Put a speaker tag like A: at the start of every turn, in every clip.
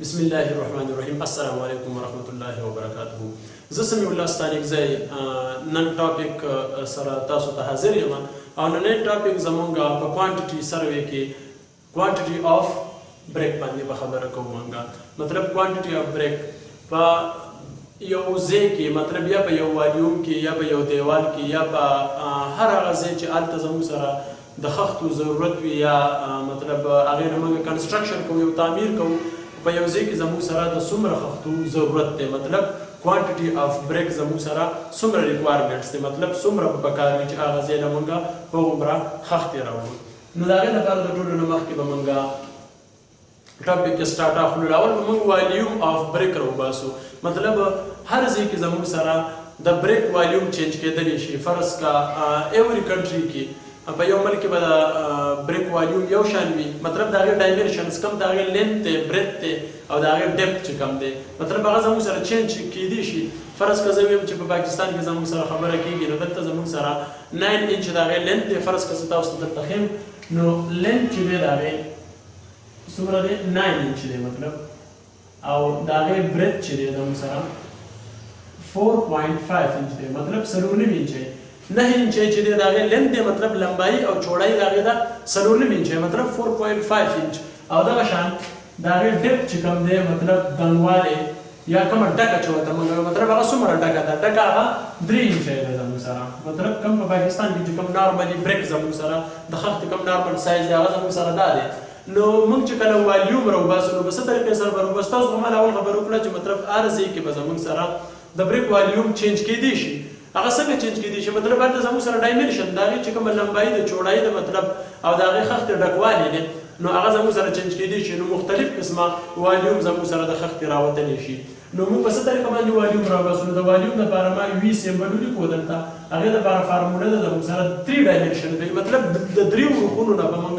A: بسم الله الرحمن الرحیم السلام علیکم ورحمت الله وبرکاته زه سمي الله ستانیک زه نن ټاپک سره تاسو ته حاضر یم او نن ټاپک زمونږ په کوانټیټي سروې کې کوانټیټي اف بریک باندې به خبره کوم مونږه مطلب کوانټیټي اف بریک په یو ځای کې مطلب یا په یو والیوم کې یا په یو دیوال کې یا په هر هغه ځای چې هلته زموږ سره د خښتو ضرورت وي یا مطلب هغې نه موږ کنسټرکشن کوو یو تعمیر کوو په یو ځای کې زموږ سره د څومره خښتو ضرورت دی مطلب کوانټیټي اف بریک زموږ سره څومره ریکوایرمنټس دی مطلب څومره به پکار وي چې هغه ځای له موږ هغومره خښتې راوړو نو د هغې لپاره د ټولو نه مخکې به موږ ټاپک کې سٹارټ اف نو اول به موږ والیوم اف بریک راو باسو مطلب هر ځای کې زموږ سره د بریک والیوم چینج کېدل شي فرض کا ایوري کنټری کې په یو ملک به دا بریک والیوم یو شان وي مطلب دا غي ډایمنشنز کم دا غي لینث ته بریت ته او دا غي ډیپت چې کم دی مطلب هغه زموږ سره چینج کېدی شي فرض کا زه ویم چې په پاکستان کې زموږ سره خبره کیږي نو دلته زموږ سره 9 انچ دا غي لینث دی فرض کا زه تاسو دلته خیم نو لینث چې دی دا غي څومره دی 9 انچ دی مطلب او د هغې برت چې دی زموږ سره 4.5 انچ دی مطلب څلور نیم انچ دی نه انچ چې دی د هغې لینت دی مطلب لمبایي او چوړایي د هغې ده څلور نیم انچ دی مطلب 4.5 انچ او دغه شان د هغې ډیپ چې کوم دی مطلب دنګوالی یا کومه ډکه چې ورته موږ وایو مطلب هغه څومره ډکه ده ډکه هغه درې انچه ده زموږ سره مطلب کوم په پاکستان کې چې کوم نارملي بریک زموږ سره د خښتې کوم نارمل سایز دی هغه زموږ سره دا دی نو موږ چې کله والیوم راوباسو نو په څه طریقې سره به راوباسو تاسو خو ما اول خبره وکړه چې مطلب هر ځای کې به زموږ سره د بریک والیوم چینج کېدی شي هغه څنګه چینج کیدی شی مطلب هلته زموږ سره ډایمنشن د هغی چی کومه لمبایی ده چوړایی ده مطلب او د هغی خښتی ډکوالی دی نو هغه زموږ سره چینج کیدی شی نو مختلف قسمه والیوم زموږ سره د خښتی راوتلی شی نو موږ په څه طریقه باندی والیوم راوباسو نو د والیوم لپاره ما وی سیمبل ولیکو دلته هغی لپاره فارموله ده زموږ سره تری ډایمنشن دی مطلب د دریو اړخونو نه به موږ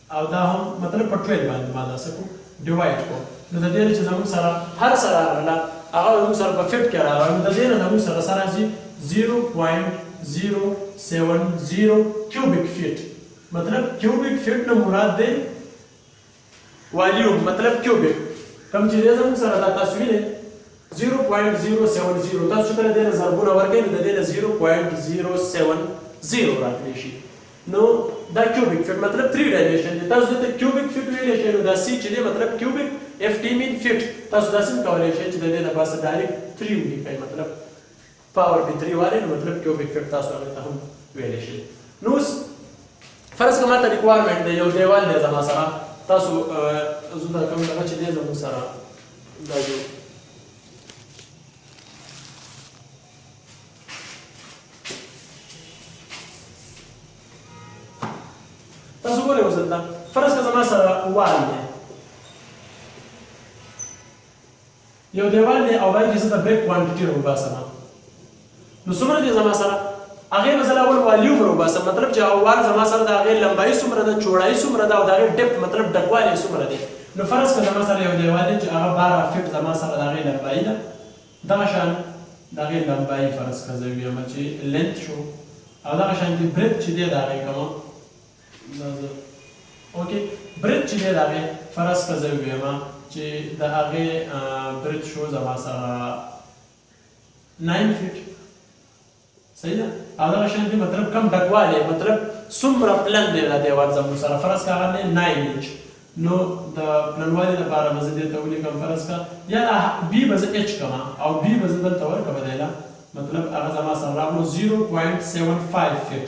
A: او دا هم مطلب په ټویل باندې ما دا څه کو ډیوایډ کو نو د دې نه چې زموږ سره هر څه راغله هغه زموږ سره په فټ کې راغله نو د دې نه زموږ سره سره راځي 0.070 کیوبیک فیټ مطلب کیوبیک فیټ نه مراد دی والیوم مطلب کیوبیک کوم چې دې زموږ سره دا تاسو وینئ 0.070 تاسو کله دې نه ضربونه ورکړئ نو د دې نه 0.070 راکړي شي نو دا کیوبیک فیټ مطلب تری ډایمنشن دی تاسو دته کیوبیک فیټ ویلی شئ نو دا سی چې دی مطلب کیوبیک اف ټی مین فیټ تاسو داسې هم کولی شئ چې ددې دپاسه ډایرک تری ولیکئ مطلب پاور پی تری والی نو مطلب کیوبیک فیټ تاسو هغې ته هم ویلی شئ نو اوس فرض که ماته ریکوایرمنټ دی یو دیوال دی زما سره تاسو زه دا کوم دغه چې دی زموږ سره دا جو تاسو ګورئ اوس دلته فرض که زما سره وال دی یو دیوال دی او باید زه د بریک کوانټیټي راوباسم نو څومره دی زما سره هغه مثلا اول والیوم راوباسم مطلب چې هغه وال زما سره د هغې لمبایي څومره ده چوړایي څومره ده او د هغې ډپ مطلب ډکوالی څومره دی نو فرض که زما سره یو دیوال دی چې هغه باره فټ زما سره د هغې لمبایي ده دغه شان د هغې لمبايي فرض کړه زه ويم چې لينت شو او دغه شان دي بريت چې دی د هغې کوم دا زه اوکې بريت چې دی د هغې فرض کړه زه ويم چې د هغې بريت شو زما سره 9 فټ صحیح ده او دغه شان دی مطلب کم ډکوالی مطلب څومره پلن دی دا دیوال زموږ سره فرض کا هغه دی 9 انچ نو د پلنوالي لپاره به زه دې ته ولیکم فرض کا یا دا بي به زه اچ کما او بي به زه دلته ورکم دی له مطلب هغه زما سره راغلو 0.75 فټ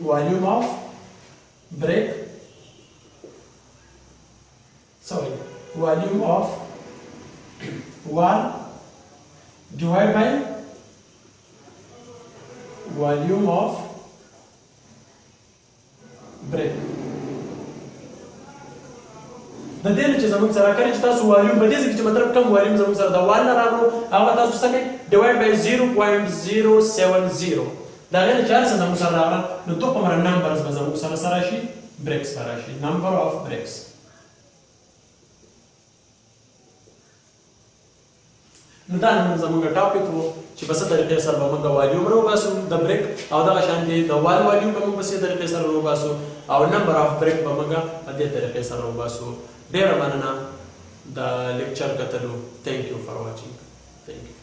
A: volume of break sorry volume of one divided by volume of برېک د دې نه چې زموږ سره کله چې تاسو والیوم په دې ځکه چې مطلب کم والیوم زموږ سره د وال نه راغلو هغه تاسو څه کوي ډیوایډ بای 0.070 دا غیر چې هر څه زموږ سره راغله نو دوه په مره نمبرز به زموږ سره سره شي برېکس به راشي نمبر اف برېکس نو دا نن زموږ ټاپک وو چې په څه طریقې سره به موږ والیوم روباسو د بریک او دغه شان دی د وال والیوم به موږ په څه طریقې سره روباسو او نمبر اف بریک به موږ په دې طریقې سره روباسو ډیره مننه د لیکچر کتلو ثانک یو فار واچینګ ثانک یو